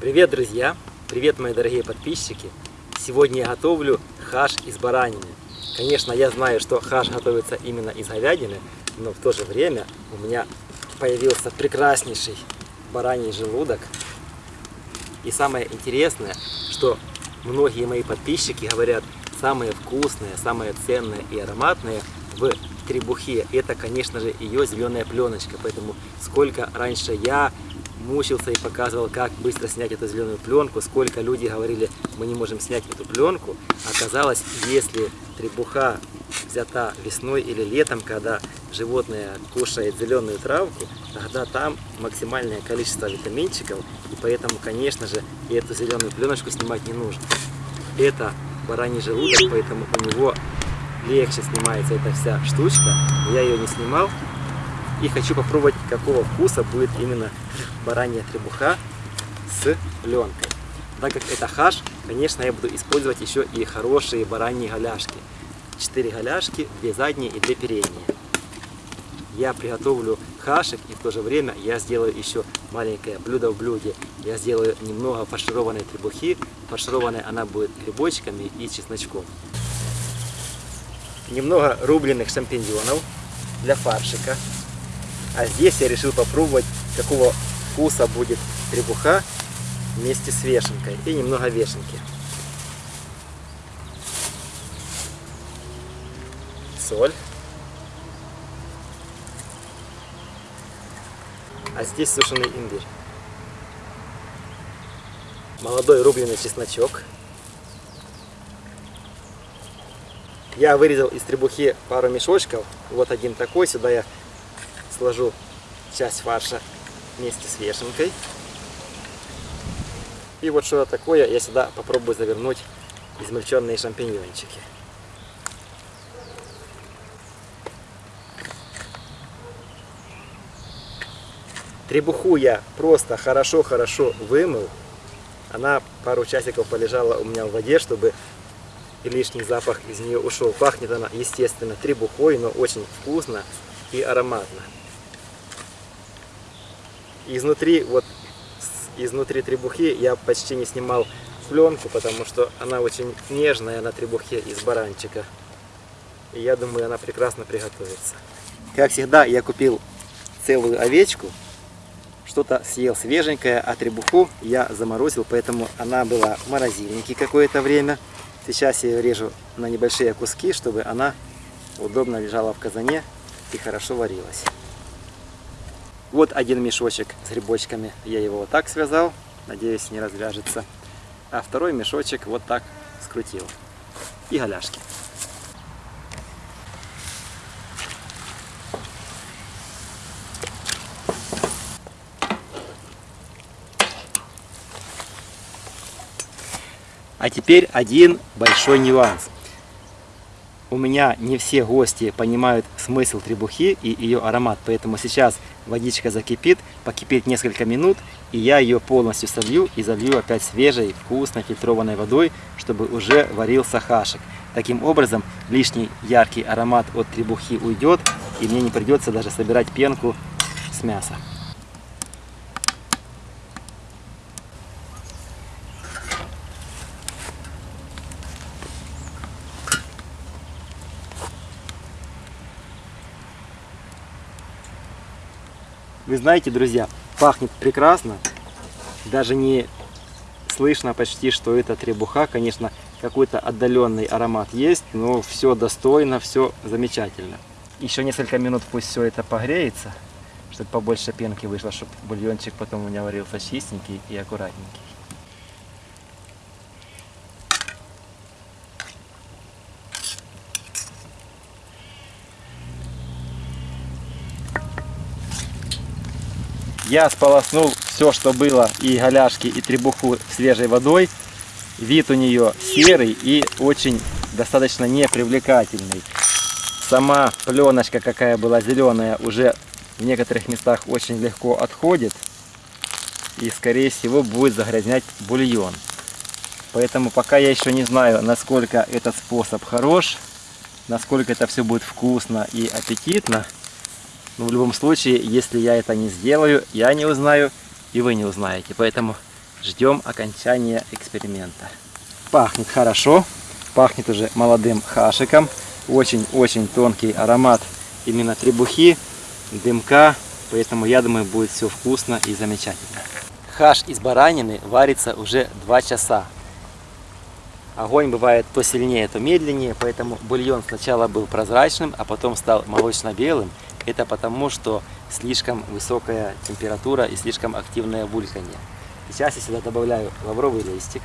Привет, друзья! Привет, мои дорогие подписчики! Сегодня я готовлю хаш из баранины. Конечно, я знаю, что хаш готовится именно из говядины, но в то же время у меня появился прекраснейший бараний желудок. И самое интересное, что многие мои подписчики говорят, самые вкусные, самые ценные и ароматные в требухе, это, конечно же, ее зеленая пленочка. Поэтому сколько раньше я мучился и показывал, как быстро снять эту зеленую пленку, сколько люди говорили, мы не можем снять эту пленку. Оказалось, если требуха взята весной или летом, когда животное кушает зеленую травку, тогда там максимальное количество витаминчиков, и поэтому, конечно же, и эту зеленую пленочку снимать не нужно. Это бараний желудок, поэтому у него легче снимается эта вся штучка. Я ее не снимал, и хочу попробовать, какого вкуса будет именно баранья требуха с пленкой. Так как это хаш, конечно, я буду использовать еще и хорошие бараньи голяшки. Четыре голяшки, две задние и две передние. Я приготовлю хашек и в то же время я сделаю еще маленькое блюдо в блюде. Я сделаю немного фаршированной требухи. Фаршированная она будет грибочками и чесночком. Немного рубленых шампиньонов для фаршика. А здесь я решил попробовать, какого вкуса будет требуха вместе с вешенкой. И немного вешенки. Соль. А здесь сушеный имбирь. Молодой рубленый чесночок. Я вырезал из требухи пару мешочков. Вот один такой. Сюда я сложу часть фарша вместе с вешенкой. И вот что такое я сюда попробую завернуть измельченные шампиньончики. Требуху я просто хорошо-хорошо вымыл. Она пару часиков полежала у меня в воде, чтобы лишний запах из нее ушел. Пахнет она, естественно, требухой, но очень вкусно и ароматно изнутри, вот изнутри требухи я почти не снимал пленку, потому что она очень нежная на требухе из баранчика. И я думаю, она прекрасно приготовится. Как всегда, я купил целую овечку. Что-то съел свеженькое, а требуху я заморозил, поэтому она была в морозильнике какое-то время. Сейчас я режу на небольшие куски, чтобы она удобно лежала в казане и хорошо варилась. Вот один мешочек с грибочками. Я его вот так связал. Надеюсь, не развяжется. А второй мешочек вот так скрутил. И голяшки. А теперь один большой нюанс у меня не все гости понимают смысл требухи и ее аромат, поэтому сейчас водичка закипит, покипит несколько минут, и я ее полностью солью и залью опять свежей, вкусной, фильтрованной водой, чтобы уже варился хашек. Таким образом, лишний яркий аромат от требухи уйдет, и мне не придется даже собирать пенку с мяса. Вы знаете, друзья, пахнет прекрасно. Даже не слышно почти, что это требуха. Конечно, какой-то отдаленный аромат есть, но все достойно, все замечательно. Еще несколько минут пусть все это погреется, чтобы побольше пенки вышло, чтобы бульончик потом у меня варился чистенький и аккуратненький. Я сполоснул все, что было, и голяшки, и требуху свежей водой. Вид у нее серый и очень достаточно непривлекательный. Сама пленочка, какая была зеленая, уже в некоторых местах очень легко отходит. И, скорее всего, будет загрязнять бульон. Поэтому пока я еще не знаю, насколько этот способ хорош, насколько это все будет вкусно и аппетитно. Но в любом случае, если я это не сделаю, я не узнаю, и вы не узнаете. Поэтому ждем окончания эксперимента. Пахнет хорошо, пахнет уже молодым хашиком. Очень-очень тонкий аромат именно требухи, дымка, поэтому я думаю будет все вкусно и замечательно. Хаш из баранины варится уже 2 часа. Огонь бывает то сильнее, то медленнее, поэтому бульон сначала был прозрачным, а потом стал молочно-белым. Это потому, что слишком высокая температура и слишком активное бульканье. Сейчас я сюда добавляю лавровый листик,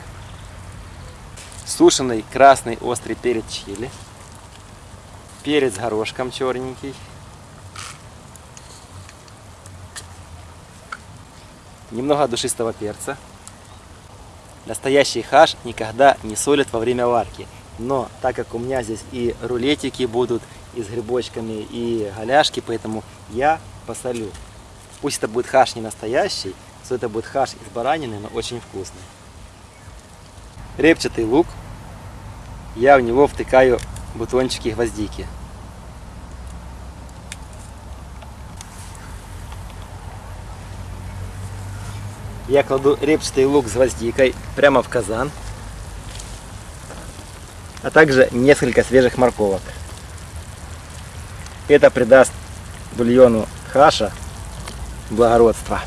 сушеный красный острый перец чили, перец горошком черненький, немного душистого перца. Настоящий хаш никогда не солят во время варки. Но так как у меня здесь и рулетики будут, и с грибочками, и голяшки, поэтому я посолю. Пусть это будет хаш не настоящий, что это будет хаш из баранины, но очень вкусный. Репчатый лук. Я в него втыкаю бутончики гвоздики. Я кладу репчатый лук с гвоздикой прямо в казан. А также несколько свежих морковок. Это придаст бульону хаша благородства.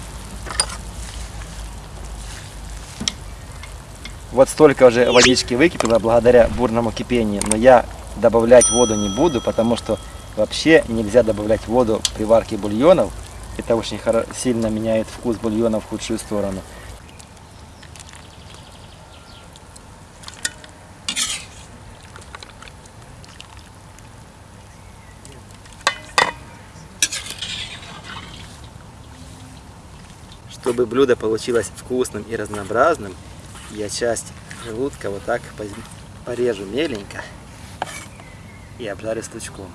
Вот столько уже водички выкипело благодаря бурному кипению, но я добавлять воду не буду, потому что вообще нельзя добавлять воду при варке бульонов. Это очень сильно меняет вкус бульона в худшую сторону. Чтобы блюдо получилось вкусным и разнообразным, я часть желудка вот так порежу меленько и обжарю с лучком.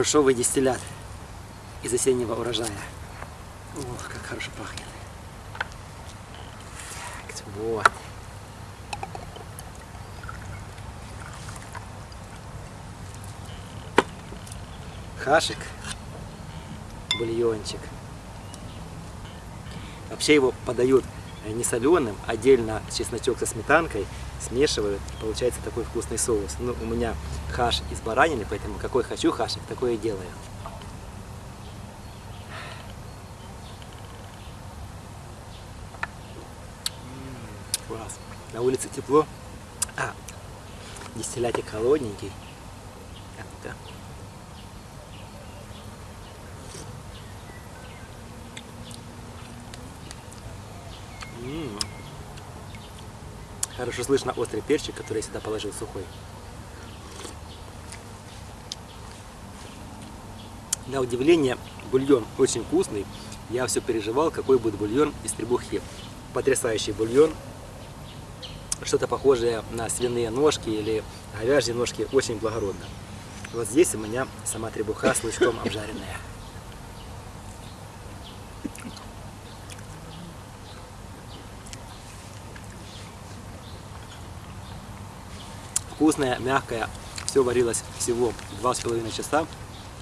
Грушовый дистиллят из осеннего урожая. Ох, как хорошо пахнет. Так, вот. Хашик, бульончик. Вообще его подают не соленым, отдельно чесночок со сметанкой смешивают, и получается такой вкусный соус. Ну, у меня хаш из баранины, поэтому какой хочу хашик, такое и делаю. Класс. На улице тепло. А, дистиллятик холодненький. Так, Хорошо слышно острый перчик, который я сюда положил сухой. На удивление, бульон очень вкусный. Я все переживал, какой будет бульон из требухи. Потрясающий бульон. Что-то похожее на свиные ножки или говяжьи ножки. Очень благородно. Вот здесь у меня сама требуха с лучком обжаренная. Вкусная, мягкая. Все варилось всего два с половиной часа,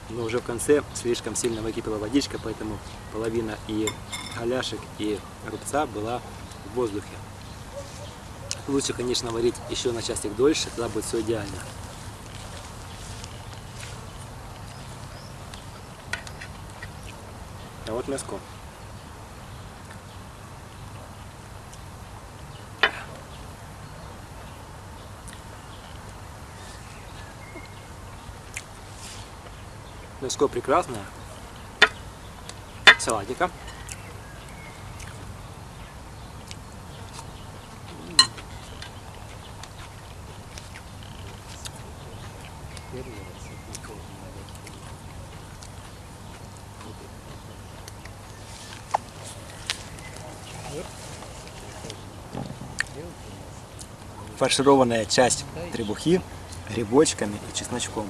но уже в конце слишком сильно выкипела водичка, поэтому половина и голяшек, и рубца была в воздухе. Лучше, конечно, варить еще на часик дольше, тогда будет все идеально. А вот мяско. Мяско прекрасное. Салатика. фаршированная часть требухи грибочками и чесночком.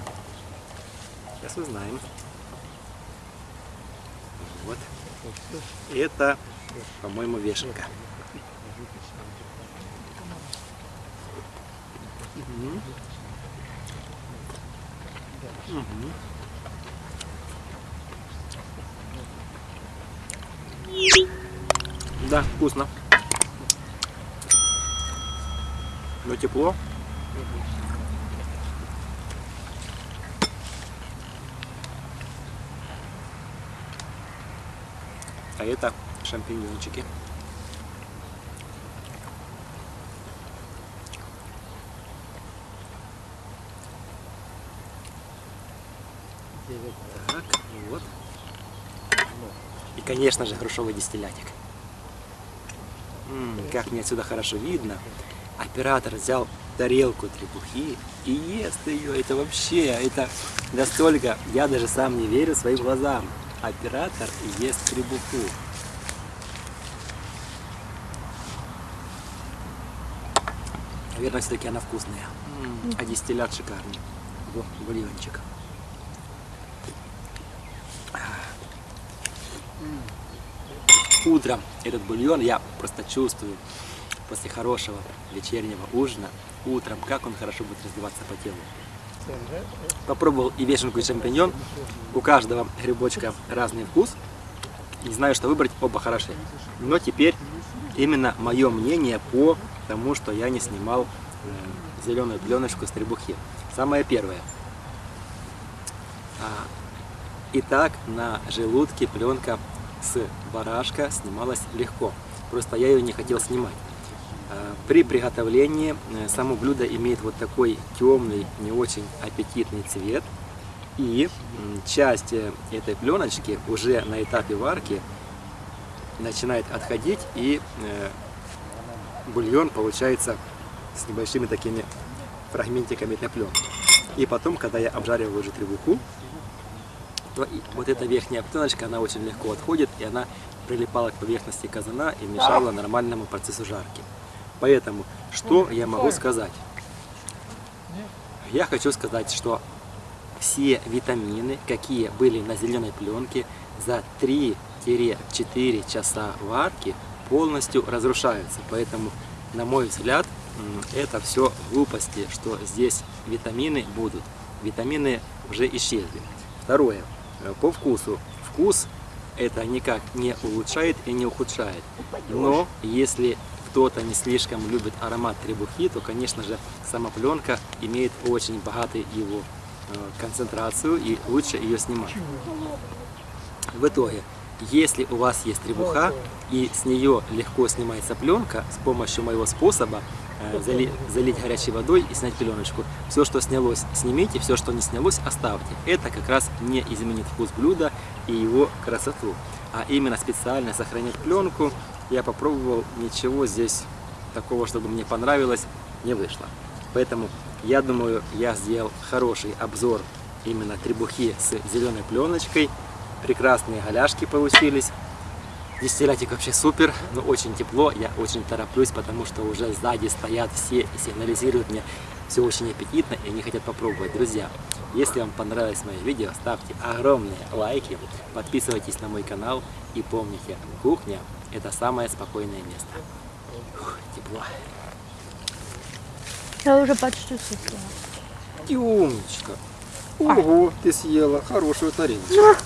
Сейчас узнаем. Вот. Это, по-моему, вешенка. Да, вкусно. Но тепло. Это шампиньончики. Так, вот. И, конечно же, грушевый дистиллятик. М, как мне отсюда хорошо видно. Оператор взял тарелку требухи и ест ее. Это вообще, это настолько, я даже сам не верю своим глазам. Оператор ест требуху. Наверное, все-таки она вкусная. А дистиллят шикарный. Во, бульончик. Утром этот бульон я просто чувствую после хорошего вечернего ужина. Утром, как он хорошо будет разливаться по телу. Попробовал и вешенку, и шампиньон. У каждого грибочка разный вкус. Не знаю, что выбрать, оба хороши. Но теперь именно мое мнение по тому, что я не снимал э, зеленую пленочку с требухи. Самое первое. А, Итак, на желудке пленка с барашка снималась легко. Просто я ее не хотел снимать. А, При приготовлении э, само блюдо имеет вот такой темный, не очень аппетитный цвет. И часть э, этой пленочки уже на этапе варки начинает отходить и э, бульон получается с небольшими такими фрагментиками этой пленки. И потом, когда я обжариваю уже требуху, то вот эта верхняя пленочка, она очень легко отходит, и она прилипала к поверхности казана и мешала нормальному процессу жарки. Поэтому, что я могу сказать? Я хочу сказать, что все витамины, какие были на зеленой пленке, за 3-4 часа варки полностью разрушаются. Поэтому, на мой взгляд, это все глупости, что здесь витамины будут. Витамины уже исчезли. Второе. По вкусу. Вкус это никак не улучшает и не ухудшает. Но если кто-то не слишком любит аромат требухи, то, конечно же, сама пленка имеет очень богатую его э, концентрацию и лучше ее снимать. В итоге, если у вас есть требуха и с нее легко снимается пленка, с помощью моего способа э, зали- залить горячей водой и снять пленочку, все, что снялось, снимите, все, что не снялось, оставьте. Это как раз не изменит вкус блюда и его красоту. А именно специально сохранять пленку я попробовал, ничего здесь такого, чтобы мне понравилось, не вышло. Поэтому я думаю, я сделал хороший обзор именно требухи с зеленой пленочкой. Прекрасные голяшки получились. Дистиллятик вообще супер, но очень тепло, я очень тороплюсь, потому что уже сзади стоят все и сигнализируют мне, все очень аппетитно и они хотят попробовать. Друзья, если вам понравилось мое видео, ставьте огромные лайки, подписывайтесь на мой канал и помните, кухня это самое спокойное место. Ух, тепло. Я уже почти съела. И умничка. Ого, ты съела хорошую тарелочку.